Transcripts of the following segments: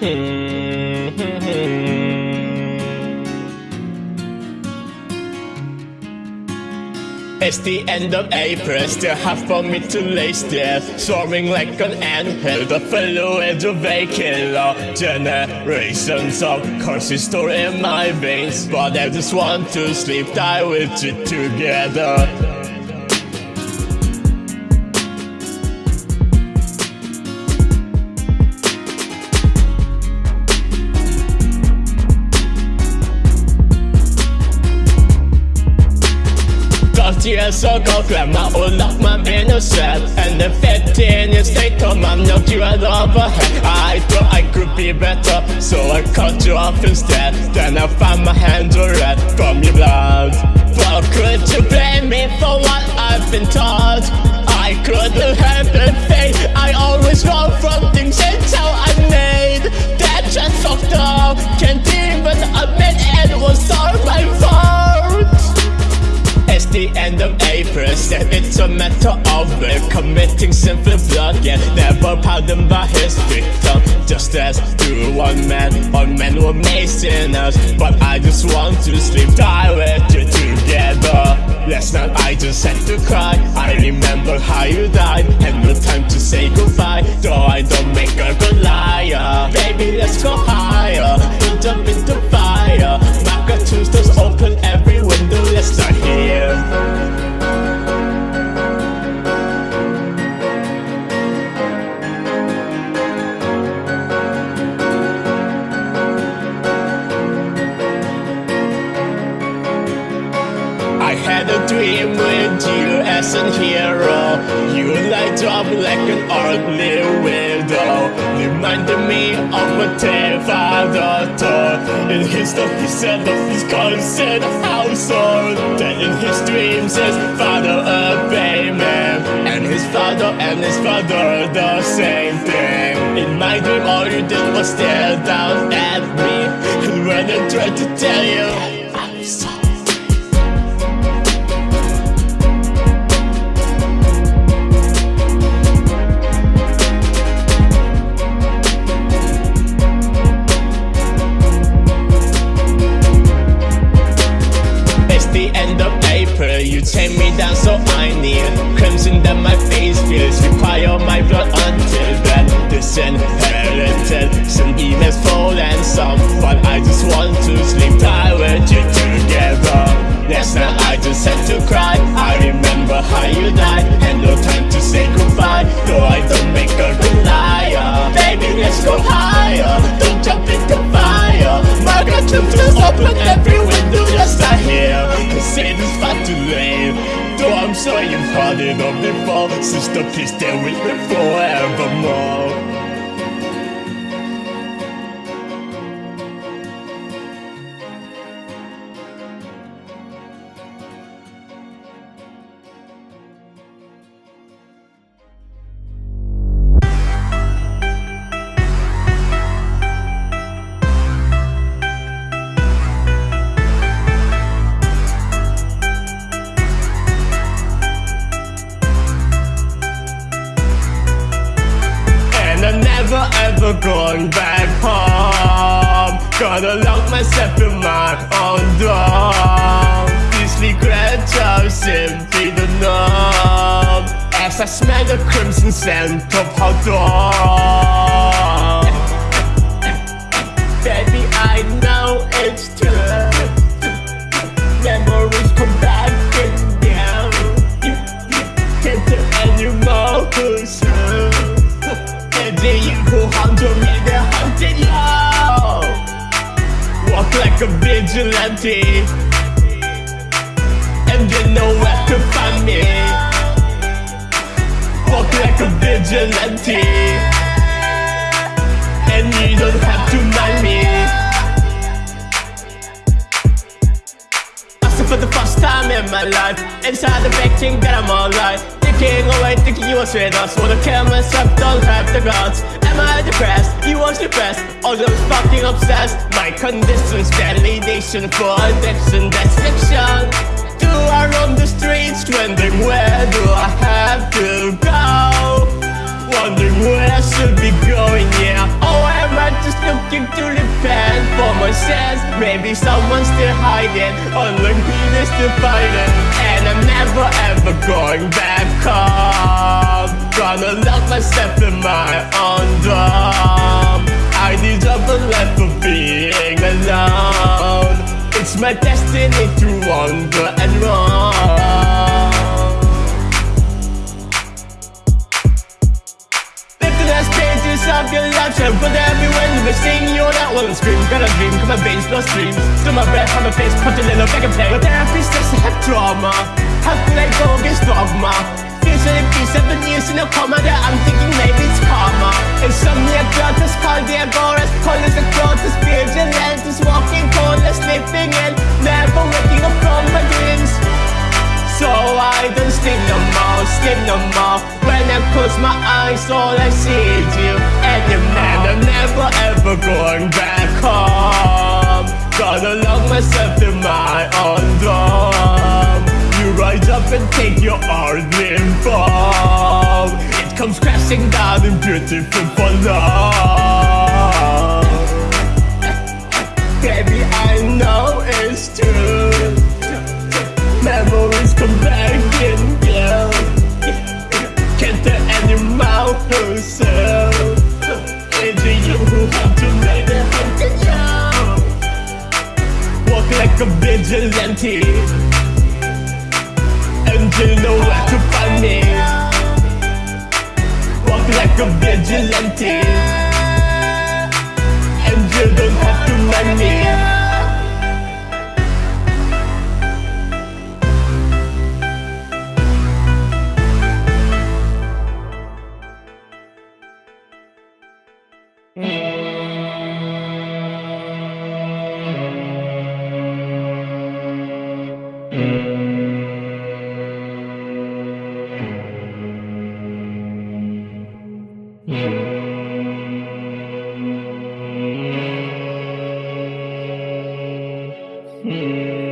It's the end of April, still half for me to lay still Swarming like an anthill, the fluid of vacant law Generations of curses stored in my veins But I just want to sleep, die with you together years ago Grab my old lock my innocent And the 15 years later Man, knocked you out of a head I thought I could be better So I cut you off instead. Then I found my hands were red From your blood. But could you blame me for what I've been taught? I couldn't help the fate I always run from things It's how I made. That just fucked up. Can't even admit it was all my fault the end of April. Said it's a matter of Committing sinful blood. Yet never pardoned by his victim. Just as to one man All men were made sinners. But I just want to sleep Die with you together. Last night I just had to cry. I remember how you died Had no time to say goodbye. Though I don't make a good liar. Baby let's go higher Jump into fire here dream with you as a hero. You light up like an ugly widow. Reminding me of my terrified daughter In his thought he said of his constant household That in his father obey me. And his father and his father the same thing. In my dream all you did was stare down at me. And when I tried to tell You then Disinherited Some emails full and some But I just want to sleep. Tight with you together. Last night I just had to cry. I remember how you died And no time to say goodbye. Though I don't make a good liar. Baby let's go higher. Don't jump into fire. My God, open every window just I hear. Say this far too late Though I'm sure you've heard it all before. Sister, please stay with me forevermore home Gotta lock myself in my own door. These regrets are simply the As I smell the crimson scent of her door like a vigilante. And you know where to find me. Walk like a vigilante. And you don't have to mind me. I for the first time in my life. Inside the big thing that I'm alright Thinking away, thinking you was with us Wanna kill myself, don't have the guts Am I depressed? You was depressed. All those fucking obsessed. My conditions, validation for addiction. That's fiction. Do I roam the streets Wondering where do I have to go? Wondering where I should be going, yeah. Oh, am I just looking to repent for my sins? Maybe someone's still hiding. Unlike me, they still fighting And I'm never ever going back home. Gonna lock myself in my own dome I deserve a life for being alone. It's my destiny to wander and run of your life put everywhere you may sing You're not one scream Got a dream Come on veins, no streams To my breath, on my face Punch a little back and play But therapist says I have trauma How could I go against dogma? Feels like been seven years in a coma That I'm thinking maybe it's karma. Insomnia, gluttus, cardiagoras Colors and clothes, vigilantes Walking coldness, sleeping in. Never waking up from my dreams. So I don't sleep no more, sleep no more. When I close my eyes all I see is you your man I'm never ever going back home. Gonna lock myself in my own dome. You rise up and take your ordinary form It comes crashing down in beautiful for love Baby I know it's true Walk like a vigilante. And you know where to find me. Walk like a vigilante. And you don't have to mind me met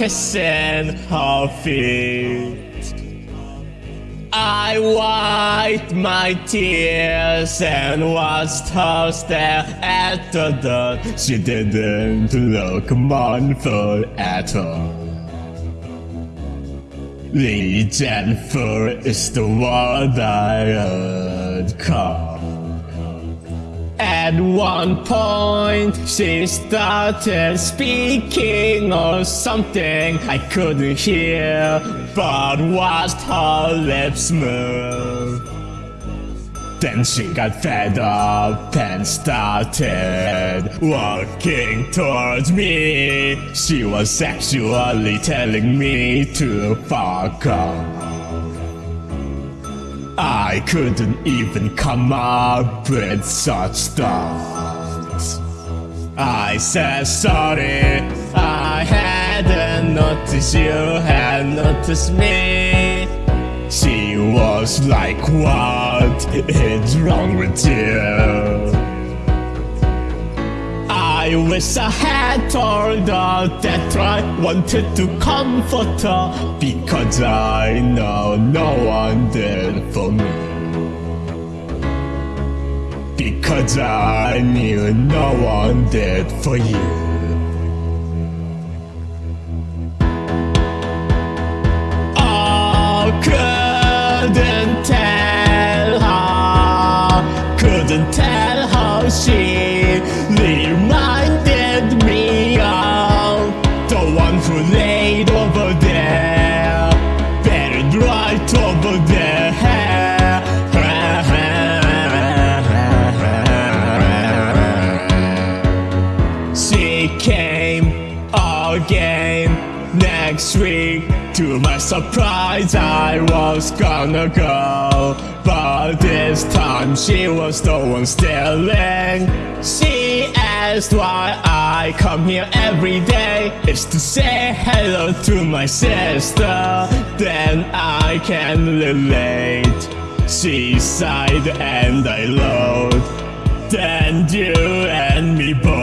kissing her feet. I wiped my tears and watched her stare at the dirt. She didn't look mournful at all. The Jennifer is the one I heard call. At one point, she started speaking or something I couldn't hear, but watched her lips move. Then she got fed up and started walking towards me. She was actually telling me to fuck off. I couldn't even come up with such thoughts. I said sorry, I hadn't noticed you had noticed me. She was like, what is wrong with you? I wish I had told her that I wanted to comfort her Because I know no one did for me. Because I knew no one did for you To my surprise, I was gonna go. But this time she was the one stealing. She asked why I come here every day. It's to say hello to my sister. Then I can relate. She sighed and I load. Then you and me both.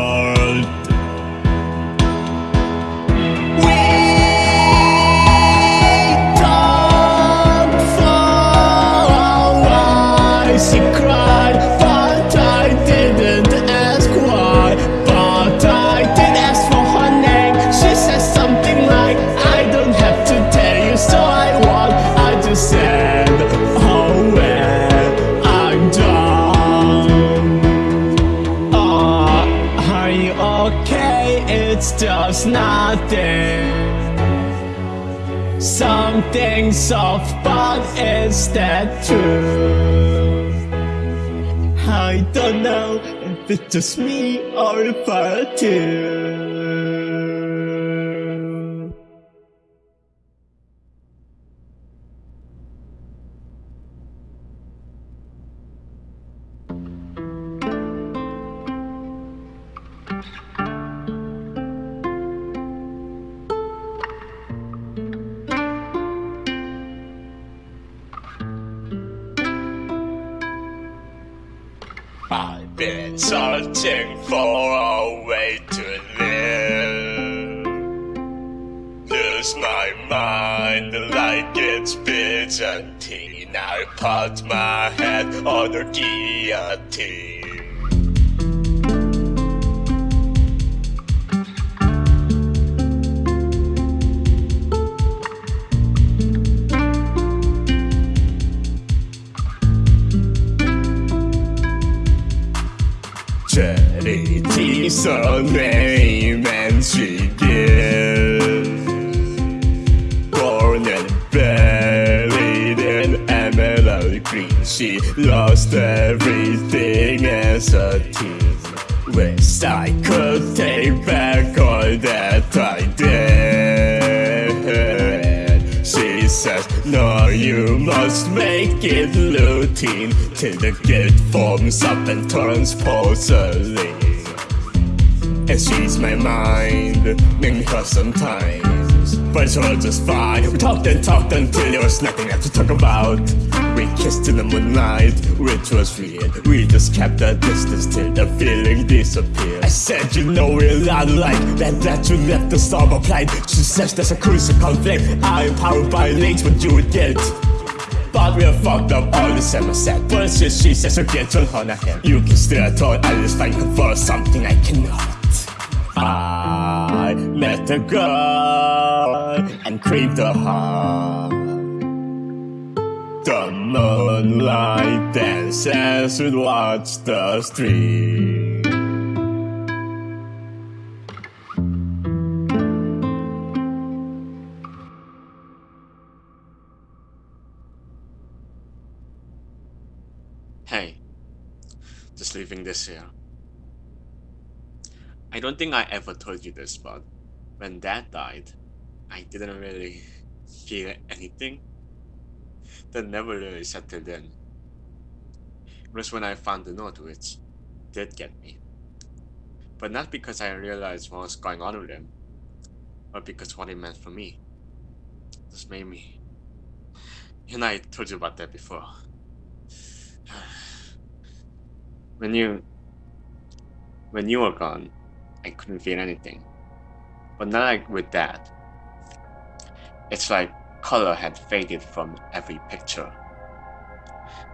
Something soft, but is that true? I don't know if it's just me or if I do. My mind the like it's Byzantine. I put my head on the guillotine. Charity surname and she everything as a teen Wish I could take back all that I did She says, no you must make it routine Till the guilt forms up and turns porcelain and she's my mind, making her sometimes. But it's all just fine. We talked and talked until there was nothing left to talk about. We kissed in the moonlight, which was weird. We just kept a distance till the feeling disappeared. I said, you know we're not alike. That that you left the storm applied. She says there's a crucial conflict. I'm powered by links, but you would get. But we're fucked up all the same I said Bullshit she says så get on her hem You can still ta alles fine for something I cannot I met a girl and craved her heart moonlight dances would watch the street Hey, just leaving this here. I don't think I ever told you this, but when dad died, I didn't really feel anything. That never really settled in. It was when I found the note which did get me. But not because I realized what was going on with him, but because what it meant for me. This made me. And I told you about that before. when you when you were gone, I couldn't feel anything. But now like with that, it's like color had faded from every picture.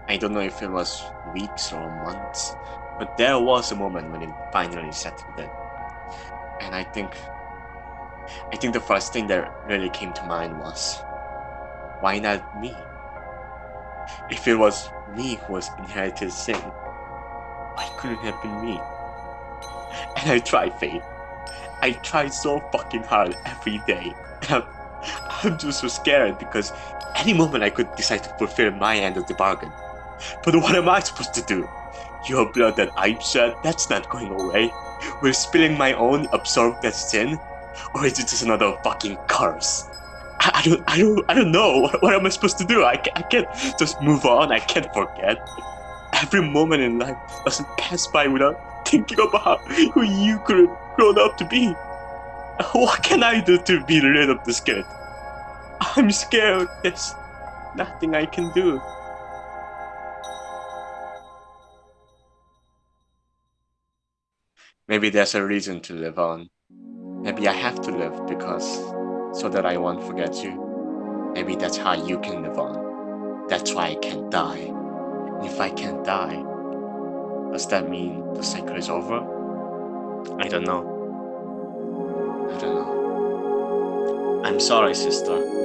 I don't know if it was weeks or months, but there was a moment when it finally settled in. And I think I think the first thing that really came to mind was why not me? If it was me who was inherited sin, why couldn't it have been me? And I tried, Faith. I tried so fucking hard every day. I'm, I'm just so scared because any moment I could decide to fulfill my end of the bargain. But what am I supposed to do? Your blood that I've shed, that's not going away. Will spilling my own absorb that sin? Or is it just another fucking curse? I, I don't, I don't, I don't know. What, what am I supposed to do? I, I can't just move on. I can't forget. Every moment in life doesn't pass by without thinking about who you could have grown up to be. What can I do to be rid of this guilt? I'm scared. There's nothing I can do. Maybe there's a reason to live on. Maybe I have to live because so that I won't forget you. Maybe that's how you can live on. That's why I can't die. And if I can't die, does that mean the cycle is over? I don't know. I don't know. I'm sorry, sister.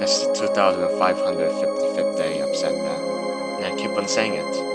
That's the 2555th day I've said that. And I keep on saying it.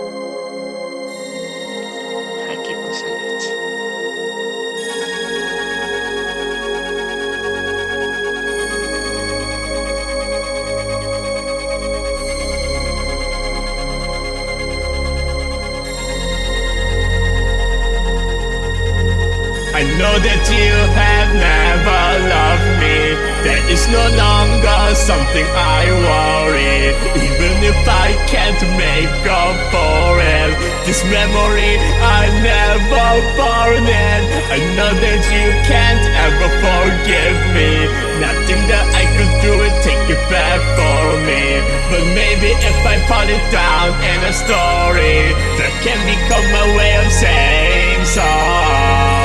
Know that you have never loved me. That is no longer something I worry. Even if I can't make up for it This memory I never forget I know that you can't ever forgive me. Nothing that I could do would take it back for me. But maybe if I put it down in a story That can become my way of saying sorry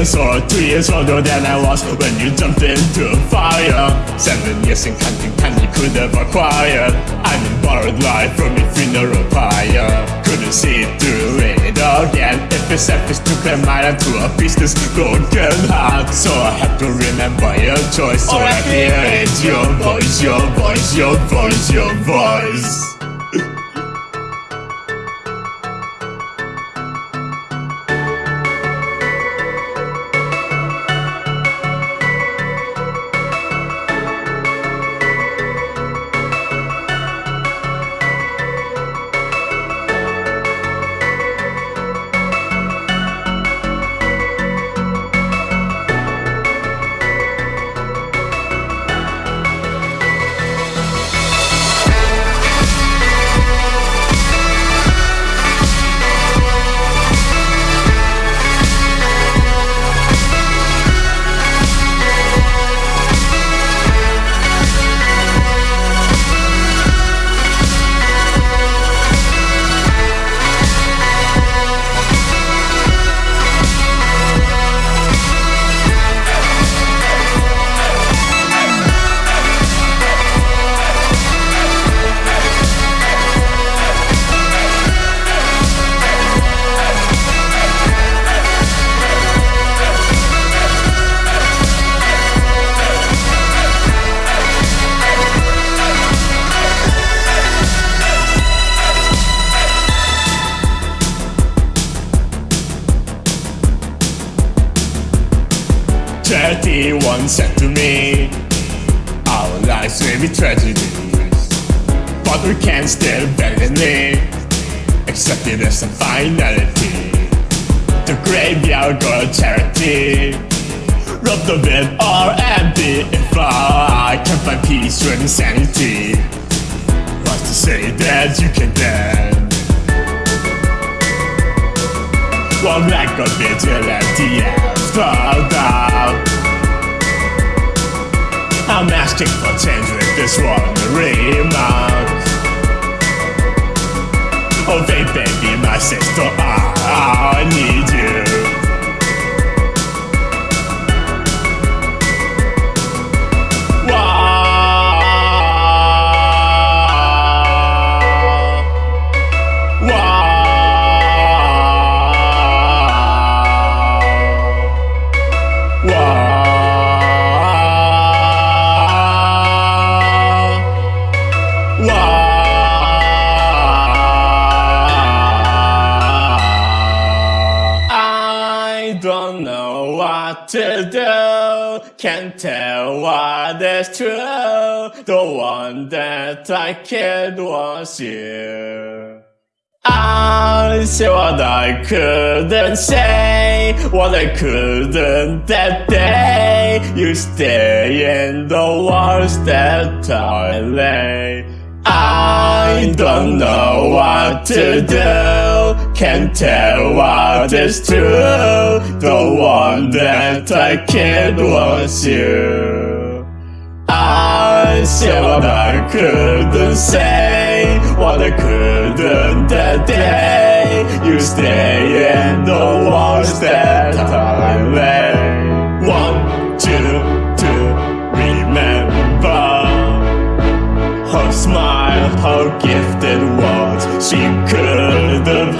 years or 2 years older than I was. When you jumped into fire 7 years in counting time you could have acquired. I'm in borrowed life from your funeral pyre. Couldn't see through it again. If it's selfish to clear my mind to a this broken heart So I had to remember your choice. All I hear is your voice, your voice, your voice, your voice reality once said to me. Our lives may be tragedies But we can still live Accept it as a finality. The graveyard girl charity. Rob the bed or empty If I can find peace or insanity. What's to say that you can dance One lack of vigilante I'm asking for change with this wandering mouth Oh baby, my sister, I need what is true. The one that I killed was you. I said what I couldn't say, what I couldn't that day. You stay in the walls that I lay. I don't know what to do, can't tell what is true. The one that I killed was you. What I couldn't say, what I couldn't that. You stay in the walls that I lay. One, two, two, remember her smile, her gifted words. She could have